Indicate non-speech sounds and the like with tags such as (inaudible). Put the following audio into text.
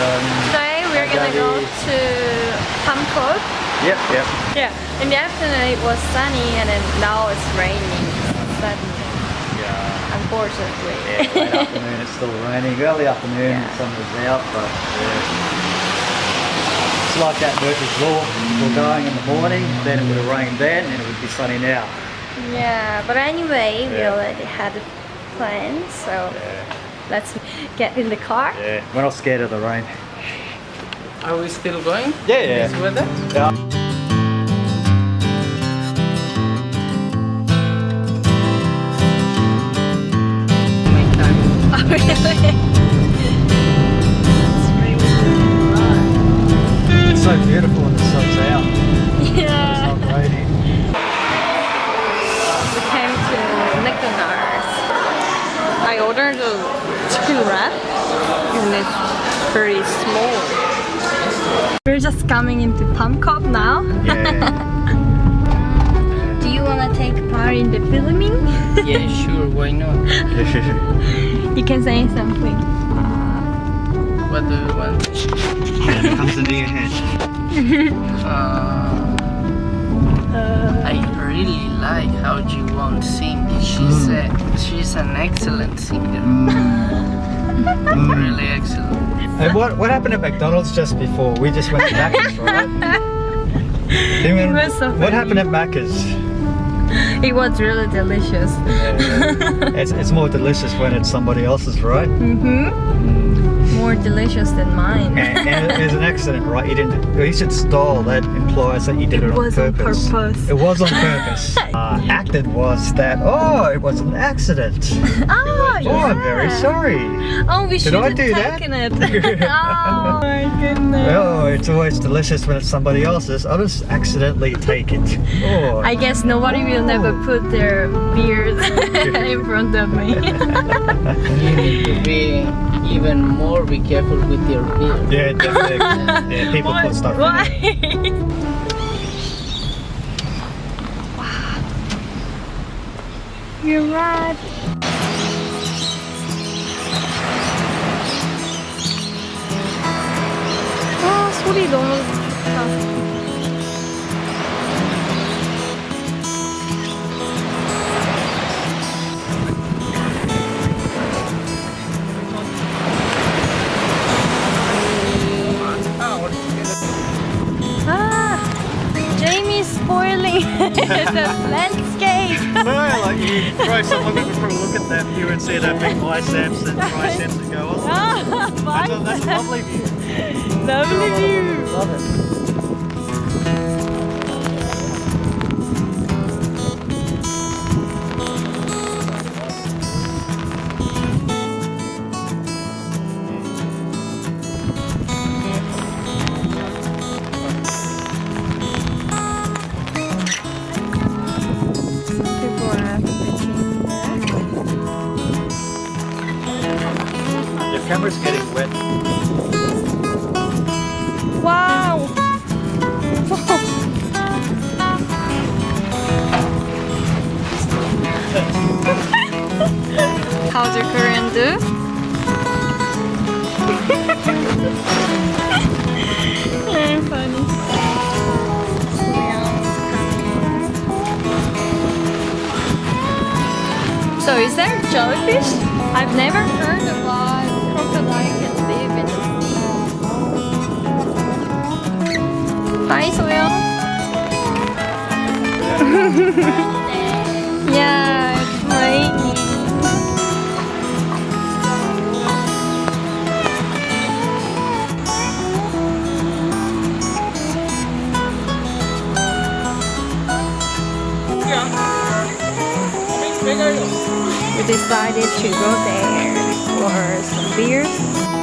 um, Today we're gonna go to Cove. Yep, yep. Yeah. In the afternoon it was sunny and then now it's raining suddenly, Yeah. unfortunately. Yeah, late (laughs) afternoon it's still raining. Early afternoon Yeah. the sun was out, but yeah. It's like that Murphy's Law. We're going in the morning, then it would have rained then, and it would be sunny now. Yeah, but anyway, we already had a plan, so Yeah. Let's get in the car. Yeah. We're not scared of the rain. Are we still going? Yeah, yeah. This weather? Yeah. Oh, really? It's really It's so beautiful when the sun's out. It's Yeah. not raining. We came to McDonald's. I ordered a chicken wrap and it's very small. We're just coming into Palm Cove now. Yeah. (laughs) Do you wanna take part in the filming? Yeah, sure, why not? (laughs) you can say something. What do you want? it comes into your head. Uh, (laughs) Uh, I really like how Jiwon sings. She's a, she's an excellent singer. Really excellent. And what what happened at McDonald's just before? We just went to Macca's, right? (laughs) Was so what happened at Macca's? it was really delicious. It's, it's more delicious when it's somebody else's, right? Mm-hmm. More delicious than mine. And, and it was an accident, right? You didn't. Well, you said stall. That implies that you did it, It on was on purpose. purpose. It was on purpose. (laughs) uh, acted was that. Oh, it was an accident. oh, (laughs) Oh, I'm very sorry. Oh, we should have do that? taken it. (laughs) oh my goodness. Oh, it's always delicious when it's somebody else's. I'll just accidentally take it. Oh. I guess nobody will never put their beard in front of me You need to be even more be careful with your beard. yeah, definitely. (laughs) Yeah, people put stuff in Why? it. You're right. 아, 소리 너무 the landscape. (laughs) No, like you throw someone over for a look at that view and see that big biceps and triceps and go, oh, (laughs) that's a, that's a lovely view. Lovely view. Love it. Camera's getting wet. Wow! (laughs) How's your Korean do? Very (laughs) funny. So is there jellyfish? I've never heard about (laughs) We decided to go there for some beers.